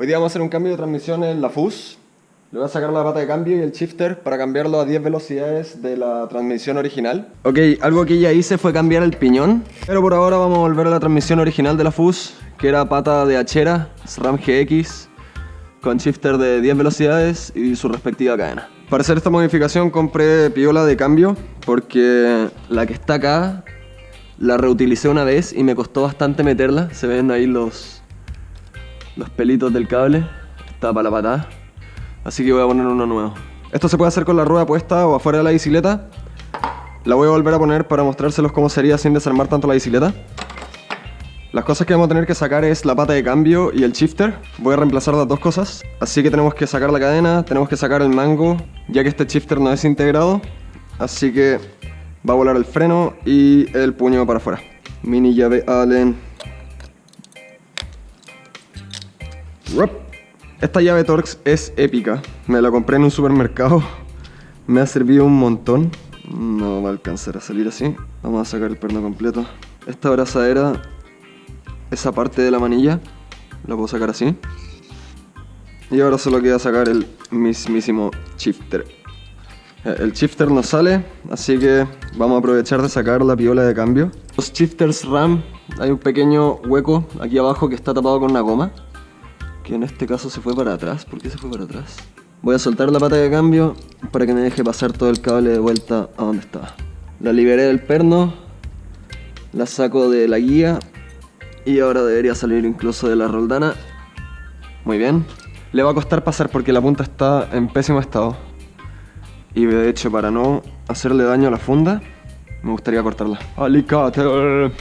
Hoy día vamos a hacer un cambio de transmisión en la FUS. Le voy a sacar la pata de cambio y el shifter para cambiarlo a 10 velocidades de la transmisión original. Ok, algo que ya hice fue cambiar el piñón. Pero por ahora vamos a volver a la transmisión original de la FUS, que era pata de hachera, SRAM GX, con shifter de 10 velocidades y su respectiva cadena. Para hacer esta modificación compré piola de cambio, porque la que está acá la reutilicé una vez y me costó bastante meterla. Se ven ahí los, los pelitos del cable. Para la patada. Así que voy a poner uno nuevo. Esto se puede hacer con la rueda puesta o afuera de la bicicleta. La voy a volver a poner para mostrárselos cómo sería sin desarmar tanto la bicicleta. Las cosas que vamos a tener que sacar es la pata de cambio y el shifter. Voy a reemplazar las dos cosas. Así que tenemos que sacar la cadena, tenemos que sacar el mango, ya que este shifter no es integrado. Así que va a volar el freno y el puño para afuera. Mini llave Allen. Esta llave Torx es épica. Me la compré en un supermercado. Me ha servido un montón. No va a alcanzar a salir así. Vamos a sacar el perno completo. Esta abrazadera, esa parte de la manilla, la puedo sacar así. Y ahora solo queda sacar el mismísimo shifter. Eh, el shifter no sale, así que vamos a aprovechar de sacar la piola de cambio. Los shifters RAM, hay un pequeño hueco aquí abajo que está tapado con una goma. Que en este caso se fue para atrás. ¿Por qué se fue para atrás? Voy a soltar la pata de cambio para que me deje pasar todo el cable de vuelta a donde estaba. La liberé del perno, la saco de la guía y ahora debería salir incluso de la roldana. Muy bien. Le va a costar pasar porque la punta está en pésimo estado. Y de hecho para no hacerle daño a la funda, me gustaría cortarla. Alicate.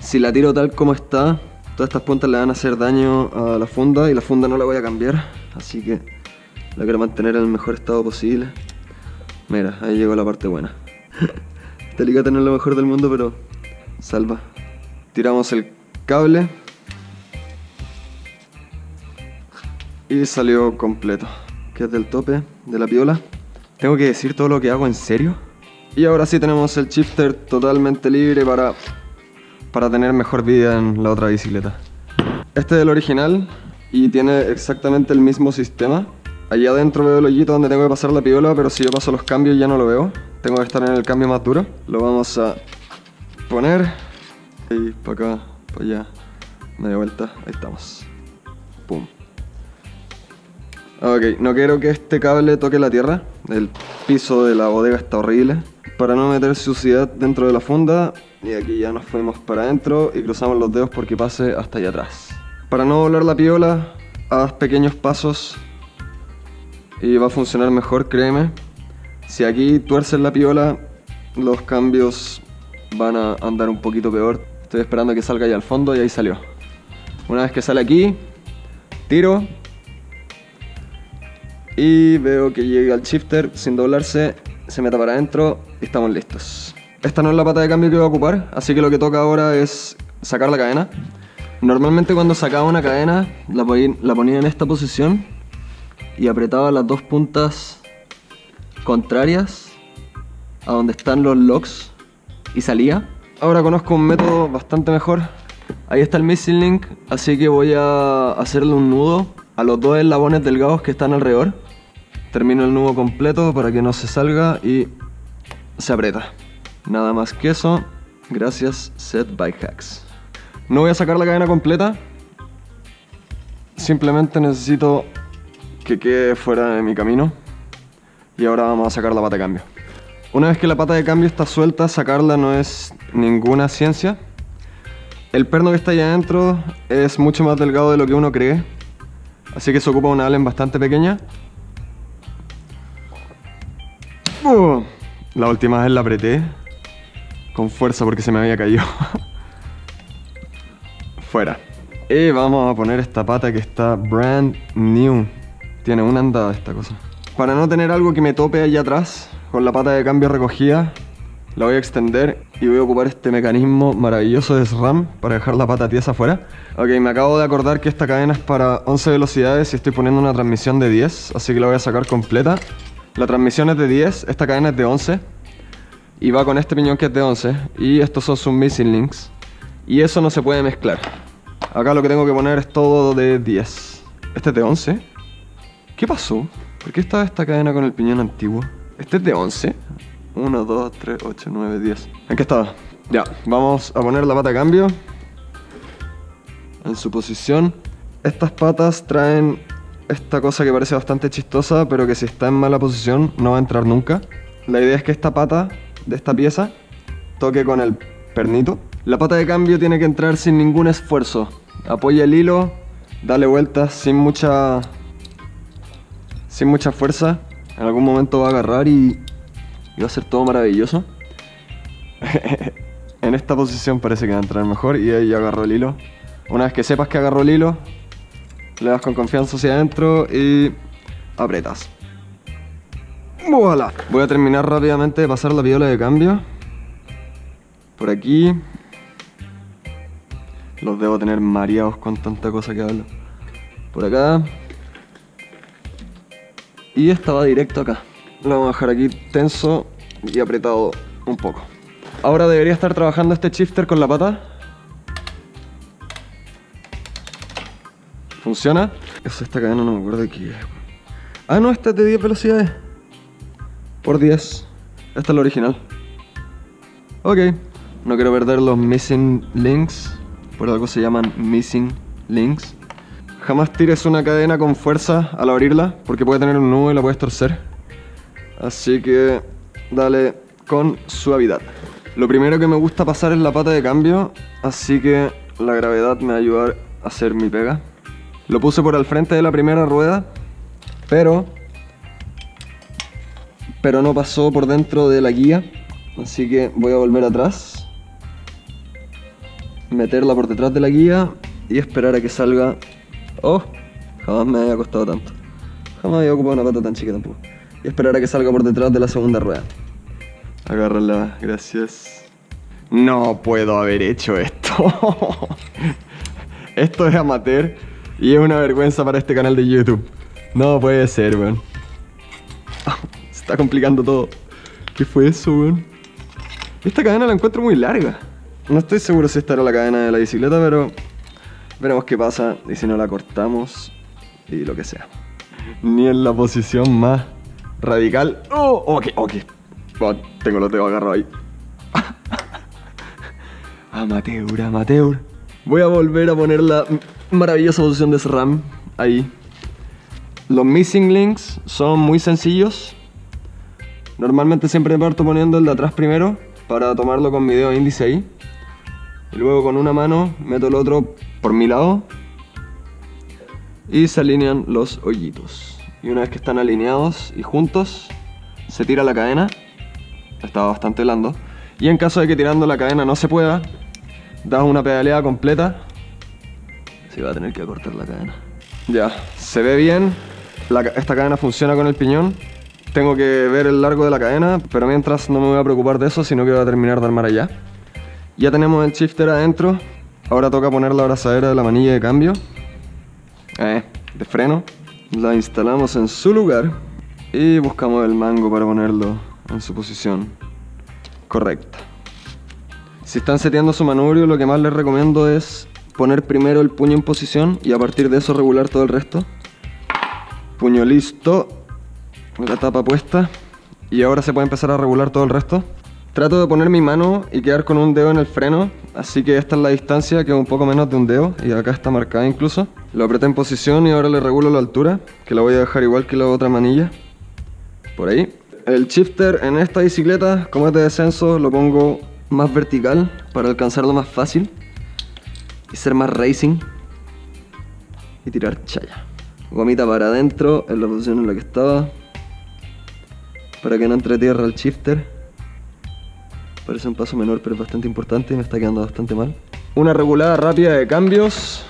Si la tiro tal como está, todas estas puntas le van a hacer daño a la funda y la funda no la voy a cambiar. Así que la quiero mantener en el mejor estado posible. Mira, ahí llegó la parte buena. alicate no es lo mejor del mundo, pero salva. Tiramos el cable. Y salió completo. Que es del tope de la piola. Tengo que decir todo lo que hago en serio. Y ahora sí tenemos el shifter totalmente libre para, para tener mejor vida en la otra bicicleta. Este es el original y tiene exactamente el mismo sistema. Allá adentro veo el hoyito donde tengo que pasar la piola, pero si yo paso los cambios ya no lo veo. Tengo que estar en el cambio más duro. Lo vamos a poner. Y para acá, para allá. Media vuelta, ahí estamos. Pum. Ok, no quiero que este cable toque la tierra. El piso de la bodega está horrible. Para no meter suciedad dentro de la funda. Y aquí ya nos fuimos para adentro y cruzamos los dedos porque pase hasta allá atrás. Para no volar la piola, haz pequeños pasos y va a funcionar mejor, créeme. Si aquí tuerces la piola, los cambios van a andar un poquito peor. Estoy esperando que salga ya al fondo y ahí salió. Una vez que sale aquí, tiro y veo que llega el shifter sin doblarse, se meta para adentro y estamos listos. Esta no es la pata de cambio que voy a ocupar, así que lo que toca ahora es sacar la cadena. Normalmente cuando sacaba una cadena la ponía en esta posición y apretaba las dos puntas contrarias a donde están los locks y salía. Ahora conozco un método bastante mejor. Ahí está el missing link, así que voy a hacerle un nudo a los dos eslabones delgados que están alrededor. Termino el nudo completo para que no se salga y se aprieta. Nada más que eso. Gracias, Set Bike Hacks. No voy a sacar la cadena completa. Simplemente necesito que quede fuera de mi camino. Y ahora vamos a sacar la pata de cambio. Una vez que la pata de cambio está suelta, sacarla no es ninguna ciencia. El perno que está ahí adentro es mucho más delgado de lo que uno cree. Así que se ocupa una allen bastante pequeña. Uh, la última vez la apreté con fuerza porque se me había caído. Fuera. Y vamos a poner esta pata que está brand new. Tiene una andada esta cosa. Para no tener algo que me tope allá atrás, con la pata de cambio recogida, la voy a extender y voy a ocupar este mecanismo maravilloso de SRAM para dejar la pata tiesa afuera. Ok, me acabo de acordar que esta cadena es para 11 velocidades y estoy poniendo una transmisión de 10, así que la voy a sacar completa. La transmisión es de 10, esta cadena es de 11 y va con este piñón que es de 11 y estos son sus missing links y eso no se puede mezclar. Acá lo que tengo que poner es todo de 10. Este es de 11. ¿Qué pasó? ¿Por qué estaba esta cadena con el piñón antiguo? Este es de 11. 1, 2, 3, 8, 9, 10. ¿En qué estaba? Ya, vamos a poner la pata de cambio. En su posición. Estas patas traen esta cosa que parece bastante chistosa, pero que si está en mala posición no va a entrar nunca. La idea es que esta pata de esta pieza toque con el pernito. La pata de cambio tiene que entrar sin ningún esfuerzo. Apoya el hilo, dale vueltas sin mucha sin mucha fuerza. En algún momento va a agarrar y, va a ser todo maravilloso. en esta posición parece que va a entrar mejor y ahí agarró el hilo. Una vez que sepas que agarró el hilo, le das con confianza hacia adentro y apretas. ¡Voilà! Voy a terminar rápidamente de pasar la viola de cambio. Por aquí. Los debo tener mareados con tanta cosa que hablo. Por acá. Y esta va directo acá. Lo vamos a dejar aquí tenso y apretado un poco. Ahora debería estar trabajando este shifter con la pata. ¿Funciona? Eso esta cadena no me acuerdo de qué es. Ah, no, esta es de 10 velocidades. Por 10. Esta es la original. Ok. No quiero perder los missing links. Por algo se llaman missing links. Jamás tires una cadena con fuerza al abrirla, porque puede tener un nudo y la puedes torcer. Así que dale con suavidad. Lo primero que me gusta pasar es la pata de cambio, así que la gravedad me va a ayudar a hacer mi pega. Lo puse por al frente de la primera rueda, pero pero no pasó por dentro de la guía, así que voy a volver atrás, meterla por detrás de la guía y esperar a que salga. Oh, jamás me había costado tanto. Jamás había ocupado una pata tan chica tampoco. Y esperar a que salga por detrás de la segunda rueda. Agárrala, gracias. No puedo haber hecho esto. esto es amateur y es una vergüenza para este canal de YouTube. No puede ser, weón. Está complicando todo. ¿Qué fue eso, weón? Esta cadena la encuentro muy larga. No estoy seguro si esta era la cadena de la bicicleta, pero veremos qué pasa y si no la cortamos y lo que sea. Ni en la posición más radical. ¡Oh! Ok, ok. tengo los dedos agarrados ahí. amateur, amateur. Voy a volver a poner la maravillosa posición de SRAM ahí. Los missing links son muy sencillos. Normalmente siempre parto poniendo el de atrás primero para tomarlo con mi dedo índice ahí. Y luego con una mano meto el otro por mi lado y se alinean los hoyitos. Y una vez que están alineados y juntos, se tira la cadena. Estaba bastante blando. Y en caso de que tirando la cadena no se pueda, das una pedaleada completa Sí, va a tener que cortar la cadena. Ya, se ve bien. esta cadena funciona con el piñón. Tengo que ver el largo de la cadena, pero mientras no me voy a preocupar de eso, sino que voy a terminar de armar allá. Ya tenemos el shifter adentro. Ahora toca poner la abrazadera de la manilla de cambio. Eh, de freno. La instalamos en su lugar. Y buscamos el mango para ponerlo en su posición correcta. Si están seteando su manubrio, lo que más les recomiendo es poner primero el puño en posición y a partir de eso regular todo el resto. Puño listo, la tapa puesta y ahora se puede empezar a regular todo el resto. Trato de poner mi mano y quedar con un dedo en el freno, así que esta es la distancia, que es un poco menos de un dedo y acá está marcada incluso. Lo apreté en posición y ahora le regulo la altura, que la voy a dejar igual que la otra manilla. Por ahí. El shifter en esta bicicleta, como es de descenso, lo pongo más vertical para alcanzarlo más fácil y ser más racing y tirar chaya. Gomita para adentro en la posición en la que estaba para que no entre tierra el shifter. Parece un paso menor pero es bastante importante y me está quedando bastante mal. Una regulada rápida de cambios.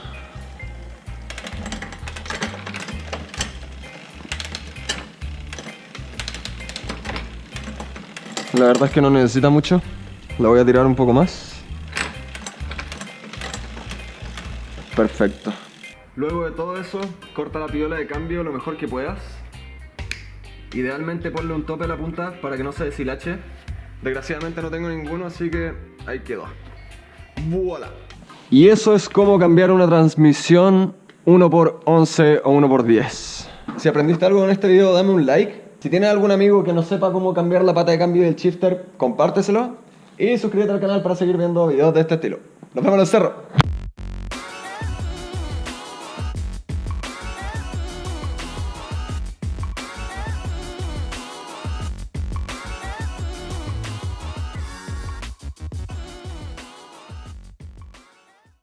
La verdad es que no necesita mucho. La voy a tirar un poco más. Perfecto. Luego de todo eso, corta la piola de cambio lo mejor que puedas. Idealmente ponle un tope a la punta para que no se deshilache. Desgraciadamente no tengo ninguno, así que ahí quedó. ¡Voilà! Y eso es como cambiar una transmisión 1x11 o 1x10. Si aprendiste algo en este video, dame un like. Si tienes algún amigo que no sepa cómo cambiar la pata de cambio del shifter, compárteselo. Y suscríbete al canal para seguir viendo videos de este estilo. Nos vemos en el cerro.